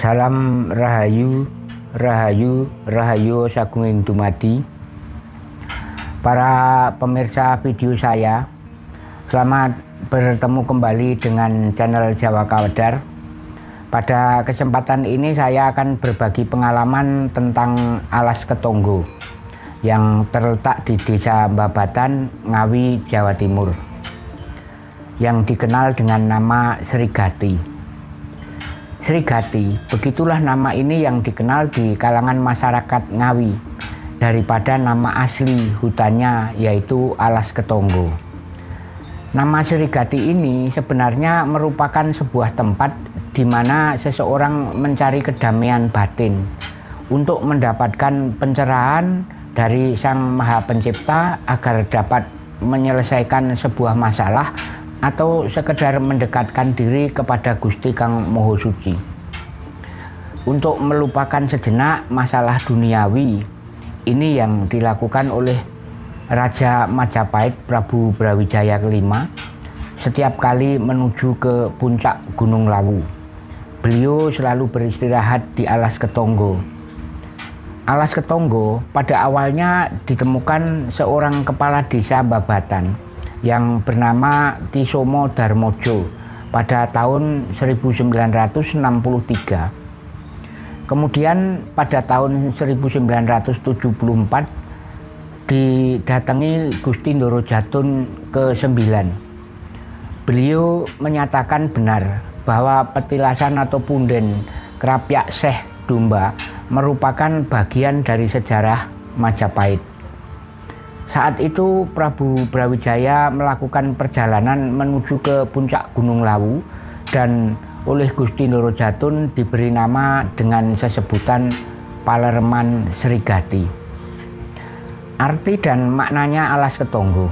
Salam Rahayu, Rahayu, Rahayu Sagunging Dumadi. Para pemirsa video saya, selamat bertemu kembali dengan channel Jawa Kawadar. Pada kesempatan ini saya akan berbagi pengalaman tentang alas ketonggo yang terletak di Desa Babatan, Ngawi, Jawa Timur yang dikenal dengan nama Serigati. Serigati, begitulah nama ini yang dikenal di kalangan masyarakat Ngawi daripada nama asli hutannya yaitu Alas Ketonggo. Nama Serigati ini sebenarnya merupakan sebuah tempat di mana seseorang mencari kedamaian batin untuk mendapatkan pencerahan dari Sang Maha Pencipta agar dapat menyelesaikan sebuah masalah atau sekedar mendekatkan diri kepada Gusti Kang Moho Suci. Untuk melupakan sejenak masalah duniawi, ini yang dilakukan oleh Raja Majapahit Prabu Brawijaya kelima setiap kali menuju ke puncak Gunung Lawu. Beliau selalu beristirahat di alas Ketonggo Alas Ketonggo pada awalnya ditemukan seorang kepala desa Babatan yang bernama Kisomo Darmojo pada tahun 1963. Kemudian pada tahun 1974 didatangi Gusti Ndoro Jatun ke-9. Beliau menyatakan benar bahwa petilasan atau punden kerapyak seh domba merupakan bagian dari sejarah Majapahit. Saat itu Prabu Brawijaya melakukan perjalanan menuju ke puncak Gunung Lawu dan oleh Gusti Nurojatun diberi nama dengan sesebutan Palerman Serigati. Arti dan maknanya alas ketonggo.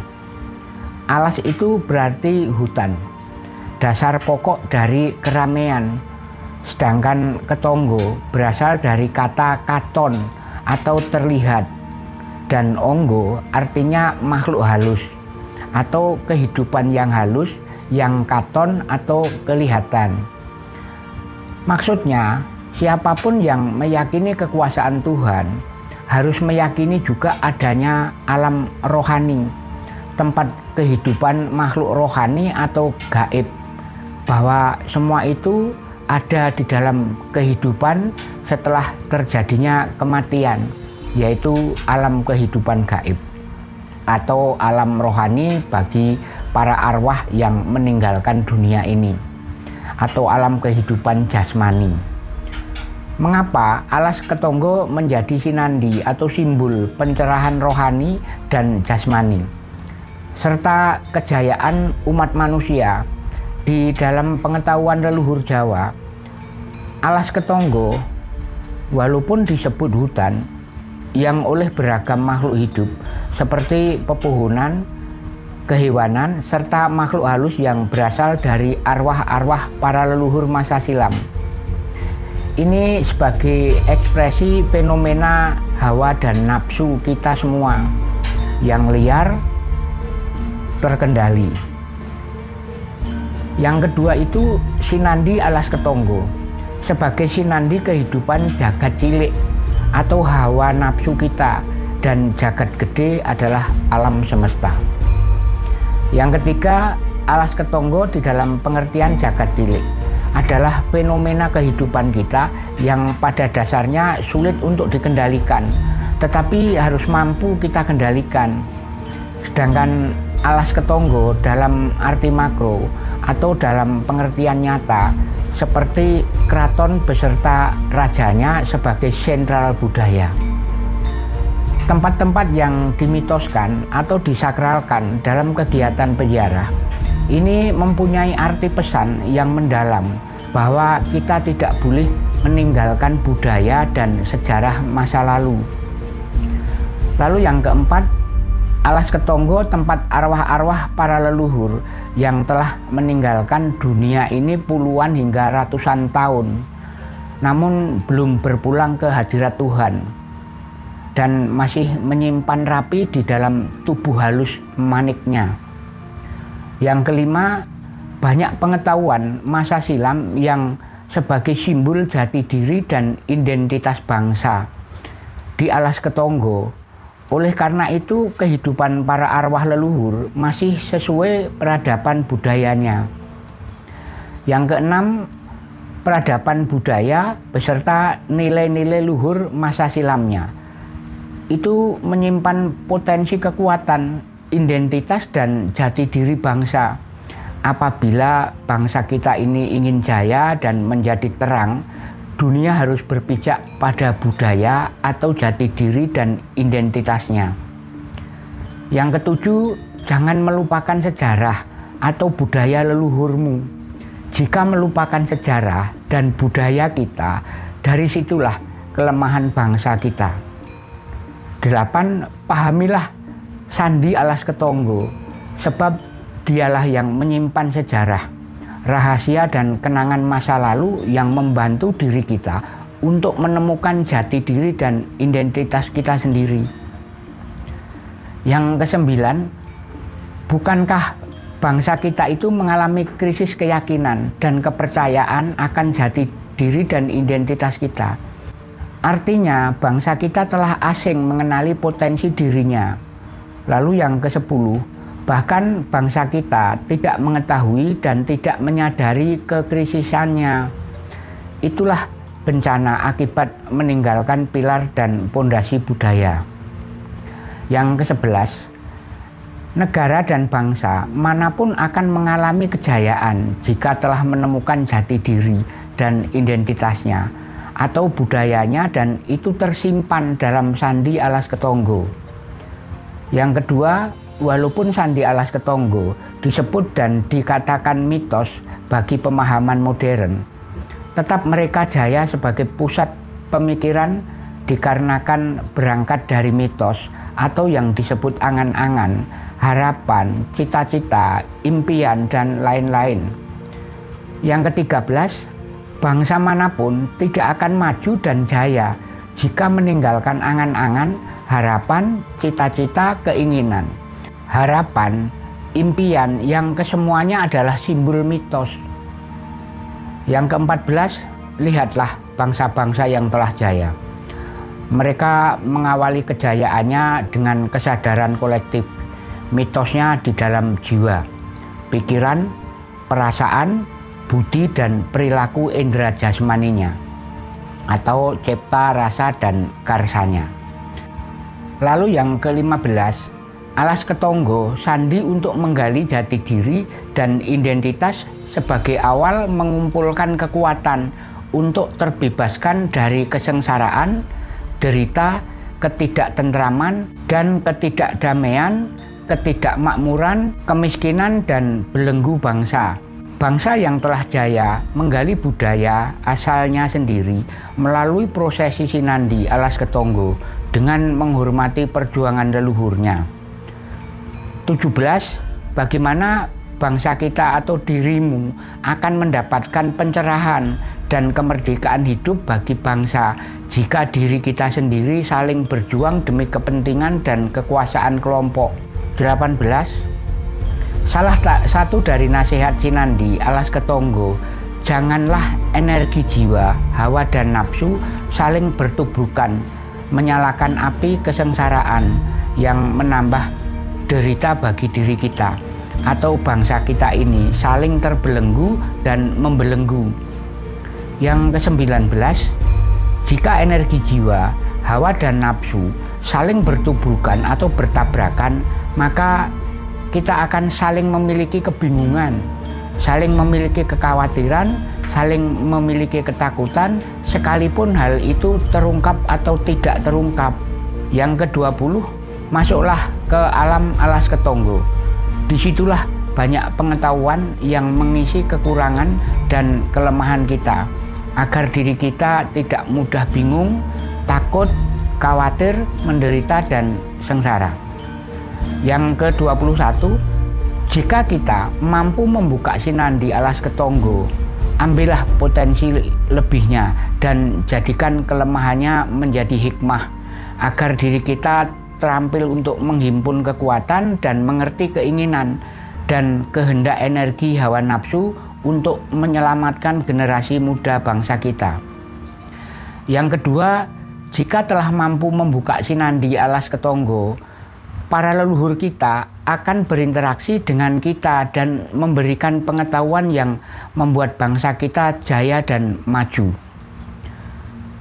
Alas itu berarti hutan, dasar pokok dari keramaian, Sedangkan ketonggo berasal dari kata katon atau terlihat dan onggo artinya makhluk halus atau kehidupan yang halus yang katon atau kelihatan. Maksudnya, siapa pun yang meyakini kekuasaan Tuhan harus meyakini juga adanya alam rohani, tempat kehidupan makhluk rohani atau gaib, bahwa semua itu ada di dalam kehidupan setelah terjadinya kematian, yaitu alam kehidupan gaib atau alam rohani bagi para arwah yang meninggalkan dunia ini atau alam kehidupan jasmani. Mengapa alas ketonggo menjadi sinandi atau simbol pencerahan rohani dan jasmani serta kejayaan umat manusia di dalam pengetahuan leluhur Jawa, alas ketonggo walaupun disebut hutan yang oleh beragam makhluk hidup seperti pepohonan, kehewanan, serta makhluk halus yang berasal dari arwah-arwah para leluhur masa silam. Ini sebagai ekspresi fenomena hawa dan nafsu kita semua yang liar terkendali. Yang kedua itu Sinandi alas ketonggo sebagai sinandi kehidupan jagat cilik atau hawa nafsu kita dan jagat gede adalah alam semesta. Yang ketiga, alas ketonggo di dalam pengertian jagat cilik adalah fenomena kehidupan kita yang pada dasarnya sulit untuk dikendalikan, tetapi harus mampu kita kendalikan. Sedangkan alas ketonggo dalam arti makro atau dalam pengertian nyata seperti keraton beserta rajanya sebagai sentral budaya. Tempat-tempat yang dimitoskan atau disakralkan dalam kegiatan penjara ini mempunyai arti pesan yang mendalam bahwa kita tidak boleh meninggalkan budaya dan sejarah masa lalu. Lalu yang keempat, Alas Ketonggo tempat arwah-arwah para leluhur yang telah meninggalkan dunia ini puluhan hingga ratusan tahun namun belum berpulang ke hadirat Tuhan dan masih menyimpan rapi di dalam tubuh halus maniknya. Yang kelima, banyak pengetahuan masa silam yang sebagai simbol jati diri dan identitas bangsa di alas Ketonggo. Oleh karena itu, kehidupan para arwah leluhur masih sesuai peradaban budayanya. Yang keenam, peradaban budaya beserta nilai-nilai luhur masa silamnya. Itu menyimpan potensi kekuatan, identitas, dan jati diri bangsa apabila bangsa kita ini ingin jaya dan menjadi terang, dunia harus berpijak pada budaya atau jati diri dan identitasnya. Yang ketujuh, jangan melupakan sejarah atau budaya leluhurmu. Jika melupakan sejarah dan budaya kita, dari situlah kelemahan bangsa kita. Delapan, pahamilah sandi alas ketonggo, sebab Dialah yang menyimpan sejarah, rahasia dan kenangan masa lalu yang membantu diri kita untuk menemukan jati diri dan identitas kita sendiri. Yang kesembilan, bukankah bangsa kita itu mengalami krisis keyakinan dan kepercayaan akan jati diri dan identitas kita? Artinya, bangsa kita telah asing mengenali potensi dirinya. Lalu yang ke-10, Bahkan bangsa kita tidak mengetahui dan tidak menyadari kekrisisannya. Itulah bencana akibat meninggalkan pilar dan pondasi budaya. Yang ke-11, negara dan bangsa mana pun akan mengalami kejayaan jika telah menemukan jati diri dan identitasnya atau budayanya dan itu tersimpan dalam sandi alas ketonggo. Yang kedua, Walaupun Sandi Alas Ketonggo disebut dan dikatakan mitos bagi pemahaman modern, tetap mereka jaya sebagai pusat pemikiran dikarenakan berangkat dari mitos atau yang disebut angan-angan, harapan, cita-cita, impian, dan lain-lain. Yang ketiga belas, bangsa mana pun tidak akan maju dan jaya jika meninggalkan angan-angan, harapan, cita-cita, keinginan harapan, impian yang kesemuanya adalah simbol mitos. Yang keempat belas, lihatlah bangsa-bangsa yang telah jaya. Mereka mengawali kejayaannya dengan kesadaran kolektif. Mitosnya di dalam jiwa, pikiran, perasaan, budi, dan perilaku indera jasmaninya atau cipta, rasa, dan karsanya. Lalu yang kelima belas, Alas Ketonggo sandi untuk menggali jati diri dan identitas sebagai awal mengumpulkan kekuatan untuk terbebaskan dari kesengsaraan, derita, ketidaktentraman, dan ketidakdamaian, ketidakmakmuran, kemiskinan, dan belenggu bangsa. Bangsa yang telah jaya menggali budaya asalnya sendiri melalui prosesi sinandi alas ketonggo dengan menghormati perjuangan leluhurnya. 17 bagaimana bangsa kita atau dirimu akan mendapatkan pencerahan dan kemerdekaan hidup bagi bangsa jika diri kita sendiri saling berjuang demi kepentingan dan kekuasaan kelompok. 18 Salah satu dari nasihat Sinandi alas ketonggo Janganlah energi jiwa, hawa dan nafsu saling bertubuhkan Menyalakan api kesengsaraan yang menambah derita bagi diri kita atau bangsa kita ini saling terbelenggu dan membelenggu. Yang ke-19, jika energi jiwa, hawa dan nafsu saling bertubuhkan atau bertabrakan, maka kita akan saling memiliki kebingungan, saling memiliki kekhawatiran, saling memiliki ketakutan, sekalipun hal itu terungkap atau tidak terungkap. Yang ke-20, masuklah ke alam alas ketonggo. Di situlah banyak pengetahuan yang mengisi kekurangan dan kelemahan kita agar diri kita tidak mudah bingung, takut, khawatir, menderita, dan sengsara. Yang ke-21, jika kita mampu membuka sinandi alas ketonggo, ambillah potensi lebihnya dan jadikan kelemahannya menjadi hikmah agar diri kita terampil untuk menghimpun kekuatan dan mengerti keinginan dan kehendak energi hawa nafsu untuk menyelamatkan generasi muda bangsa kita. Yang kedua, jika telah mampu membuka sinandi alas ketonggo, para leluhur kita akan berinteraksi dengan kita dan memberikan pengetahuan yang membuat bangsa kita jaya dan maju.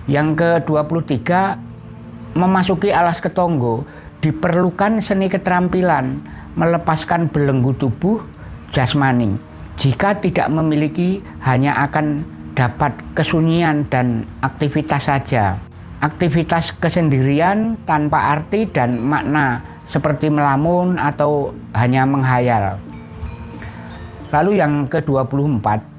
Yang ke-23, memasuki alas ketonggo diperlukan seni keterampilan melepaskan belenggu tubuh jasmani. Jika tidak memiliki, hanya akan dapat kesunyian dan aktivitas saja. Aktivitas kesendirian tanpa arti dan makna seperti melamun atau hanya menghayal. Lalu yang ke-24,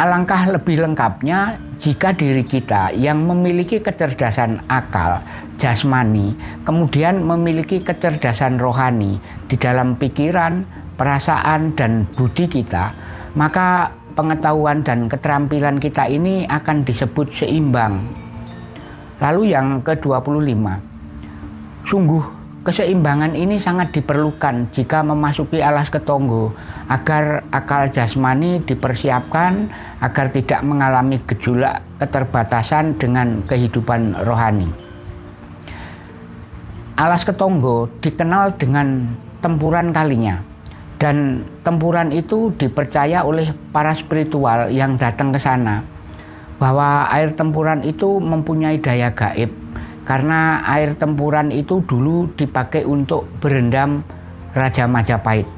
alangkah lebih lengkapnya jika diri kita yang memiliki kecerdasan akal, jasmani, kemudian memiliki kecerdasan rohani di dalam pikiran, perasaan, dan budi kita, maka pengetahuan dan keterampilan kita ini akan disebut seimbang. Lalu yang ke-25, sungguh keseimbangan ini sangat diperlukan jika memasuki alas ketonggo agar akal jasmani dipersiapkan agar tidak mengalami gejolak keterbatasan dengan kehidupan rohani. Alas ketonggo dikenal dengan tempuran kalinya dan tempuran itu dipercaya oleh para spiritual yang datang ke sana bahwa air tempuran itu mempunyai daya gaib karena air tempuran itu dulu dipakai untuk berendam Raja Majapahit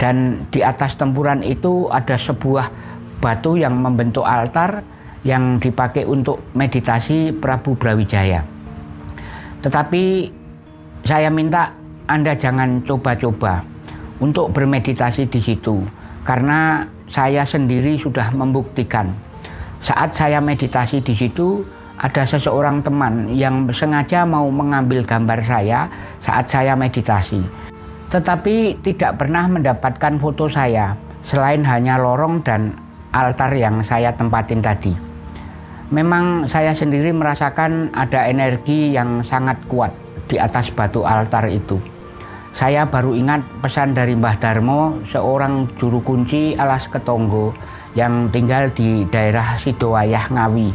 dan di atas tempuran itu ada sebuah batu yang membentuk altar yang dipakai untuk meditasi Prabu Brawijaya. Tetapi saya minta Anda jangan coba-coba untuk bermeditasi di situ karena saya sendiri sudah membuktikan. Saat saya meditasi di situ ada seseorang teman yang sengaja mau mengambil gambar saya saat saya meditasi. Tetapi tidak pernah mendapatkan foto saya selain hanya lorong dan altar yang saya tempatin tadi. Memang saya sendiri merasakan ada energi yang sangat kuat di atas batu altar itu. Saya baru ingat pesan dari Mbah Darmo, seorang juru kunci alas ketonggo yang tinggal di daerah Sidowayah Ngawi.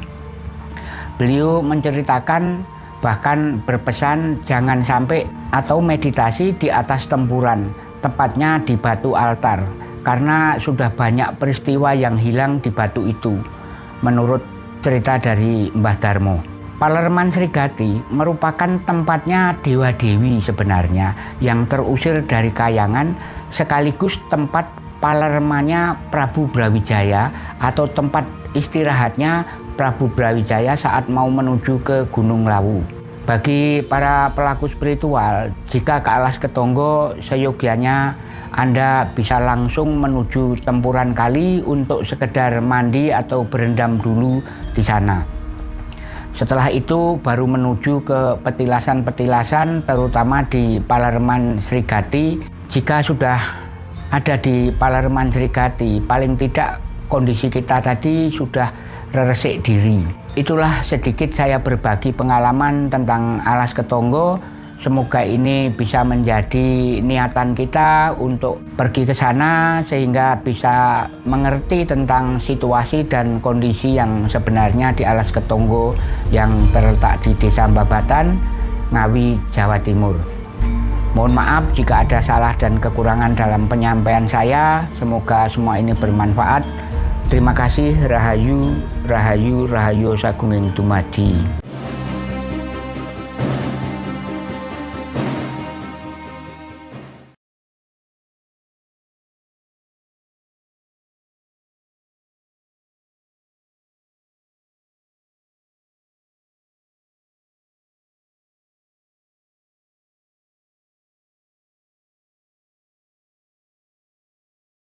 Beliau menceritakan bahkan berpesan jangan sampai atau meditasi di atas tempuran, tepatnya di batu altar, karena sudah banyak peristiwa yang hilang di batu itu, menurut cerita dari Mbah Darmo. Palerman Srigati merupakan tempatnya Dewa Dewi sebenarnya yang terusir dari kayangan sekaligus tempat palermannya Prabu Brawijaya atau tempat istirahatnya Prabu Brawijaya saat mau menuju ke Gunung Lawu. Bagi para pelaku spiritual, jika ke alas ketonggo seyogianya Anda bisa langsung menuju tempuran kali untuk sekedar mandi atau berendam dulu di sana. Setelah itu baru menuju ke petilasan-petilasan terutama di Palerman Srigati. Jika sudah ada di Palerman Srigati, paling tidak kondisi kita tadi sudah resik diri. Itulah sedikit saya berbagi pengalaman tentang alas ketonggo Semoga ini bisa menjadi niatan kita untuk pergi ke sana sehingga bisa mengerti tentang situasi dan kondisi yang sebenarnya di Alas Ketonggo yang terletak di Desa Babatan, Ngawi, Jawa Timur. Mohon maaf jika ada salah dan kekurangan dalam penyampaian saya. Semoga semua ini bermanfaat. Terima kasih Rahayu, Rahayu, Rahayu Sagunging Dumadi.